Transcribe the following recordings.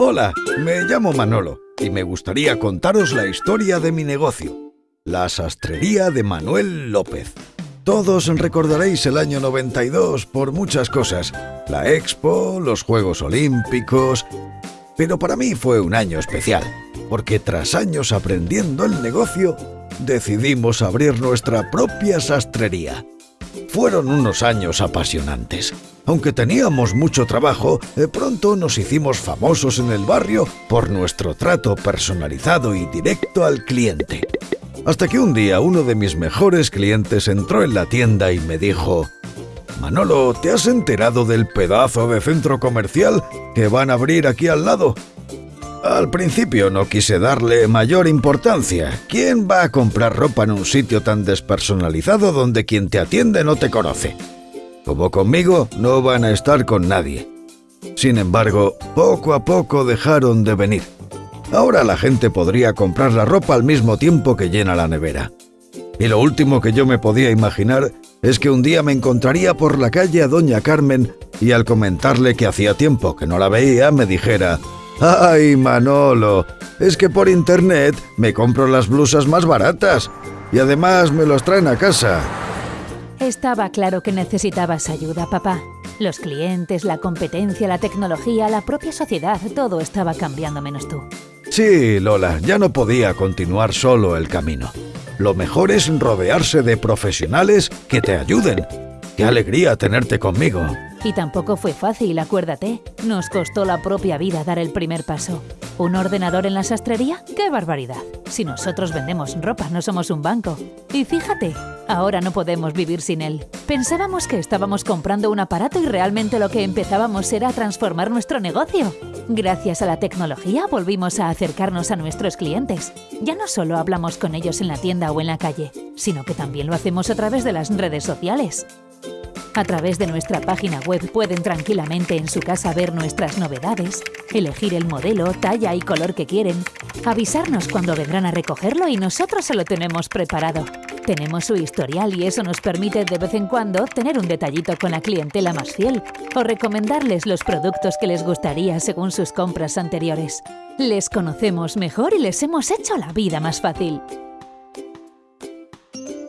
Hola, me llamo Manolo y me gustaría contaros la historia de mi negocio, la sastrería de Manuel López. Todos recordaréis el año 92 por muchas cosas, la Expo, los Juegos Olímpicos, pero para mí fue un año especial, porque tras años aprendiendo el negocio, decidimos abrir nuestra propia sastrería. Fueron unos años apasionantes. Aunque teníamos mucho trabajo, de pronto nos hicimos famosos en el barrio por nuestro trato personalizado y directo al cliente. Hasta que un día uno de mis mejores clientes entró en la tienda y me dijo, Manolo, ¿te has enterado del pedazo de centro comercial que van a abrir aquí al lado? Al principio no quise darle mayor importancia. ¿Quién va a comprar ropa en un sitio tan despersonalizado donde quien te atiende no te conoce? Como conmigo, no van a estar con nadie. Sin embargo, poco a poco dejaron de venir. Ahora la gente podría comprar la ropa al mismo tiempo que llena la nevera. Y lo último que yo me podía imaginar es que un día me encontraría por la calle a Doña Carmen y al comentarle que hacía tiempo que no la veía me dijera ¡Ay, Manolo! Es que por internet me compro las blusas más baratas y además me los traen a casa. Estaba claro que necesitabas ayuda, papá. Los clientes, la competencia, la tecnología, la propia sociedad, todo estaba cambiando menos tú. Sí, Lola, ya no podía continuar solo el camino. Lo mejor es rodearse de profesionales que te ayuden. Qué alegría tenerte conmigo. Y tampoco fue fácil, acuérdate. Nos costó la propia vida dar el primer paso. ¿Un ordenador en la sastrería? ¡Qué barbaridad! Si nosotros vendemos ropa, no somos un banco. Y fíjate, ahora no podemos vivir sin él. Pensábamos que estábamos comprando un aparato y realmente lo que empezábamos era transformar nuestro negocio. Gracias a la tecnología volvimos a acercarnos a nuestros clientes. Ya no solo hablamos con ellos en la tienda o en la calle, sino que también lo hacemos a través de las redes sociales. A través de nuestra página web pueden tranquilamente en su casa ver nuestras novedades, elegir el modelo, talla y color que quieren, avisarnos cuando vendrán a recogerlo y nosotros se lo tenemos preparado. Tenemos su historial y eso nos permite de vez en cuando tener un detallito con la clientela más fiel o recomendarles los productos que les gustaría según sus compras anteriores. Les conocemos mejor y les hemos hecho la vida más fácil.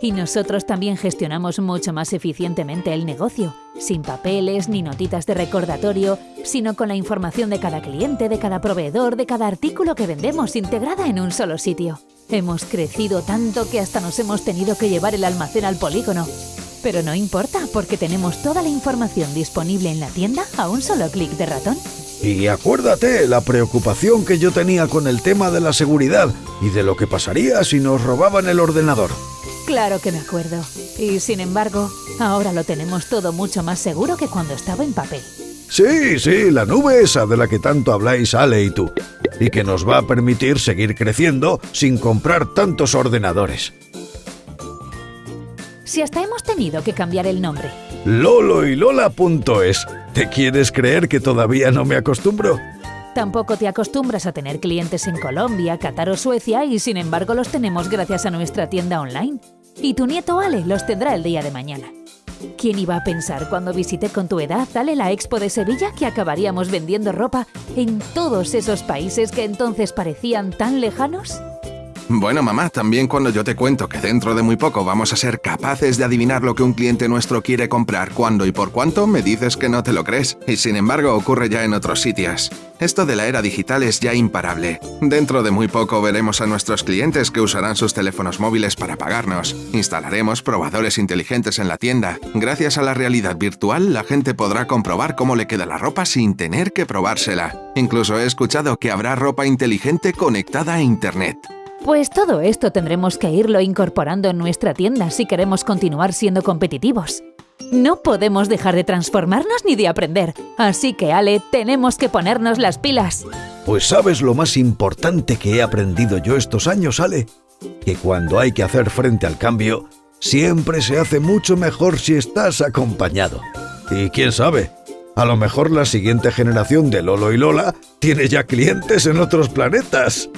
Y nosotros también gestionamos mucho más eficientemente el negocio, sin papeles ni notitas de recordatorio, sino con la información de cada cliente, de cada proveedor, de cada artículo que vendemos integrada en un solo sitio. Hemos crecido tanto que hasta nos hemos tenido que llevar el almacén al polígono. Pero no importa, porque tenemos toda la información disponible en la tienda a un solo clic de ratón. Y acuérdate la preocupación que yo tenía con el tema de la seguridad y de lo que pasaría si nos robaban el ordenador. Claro que me acuerdo. Y sin embargo, ahora lo tenemos todo mucho más seguro que cuando estaba en papel. Sí, sí, la nube esa de la que tanto habláis Ale y tú. Y que nos va a permitir seguir creciendo sin comprar tantos ordenadores. Si hasta hemos tenido que cambiar el nombre. Lolo y Lola.es. ¿Te quieres creer que todavía no me acostumbro? Tampoco te acostumbras a tener clientes en Colombia, Qatar o Suecia y sin embargo los tenemos gracias a nuestra tienda online. Y tu nieto Ale los tendrá el día de mañana. ¿Quién iba a pensar cuando visité con tu edad Ale la Expo de Sevilla que acabaríamos vendiendo ropa en todos esos países que entonces parecían tan lejanos? Bueno, mamá, también cuando yo te cuento que dentro de muy poco vamos a ser capaces de adivinar lo que un cliente nuestro quiere comprar, cuándo y por cuánto, me dices que no te lo crees. Y sin embargo ocurre ya en otros sitios. Esto de la era digital es ya imparable. Dentro de muy poco veremos a nuestros clientes que usarán sus teléfonos móviles para pagarnos. Instalaremos probadores inteligentes en la tienda. Gracias a la realidad virtual, la gente podrá comprobar cómo le queda la ropa sin tener que probársela. Incluso he escuchado que habrá ropa inteligente conectada a Internet. Pues todo esto tendremos que irlo incorporando en nuestra tienda si queremos continuar siendo competitivos. No podemos dejar de transformarnos ni de aprender, así que Ale, tenemos que ponernos las pilas. Pues sabes lo más importante que he aprendido yo estos años, Ale, que cuando hay que hacer frente al cambio, siempre se hace mucho mejor si estás acompañado. Y quién sabe, a lo mejor la siguiente generación de Lolo y Lola tiene ya clientes en otros planetas.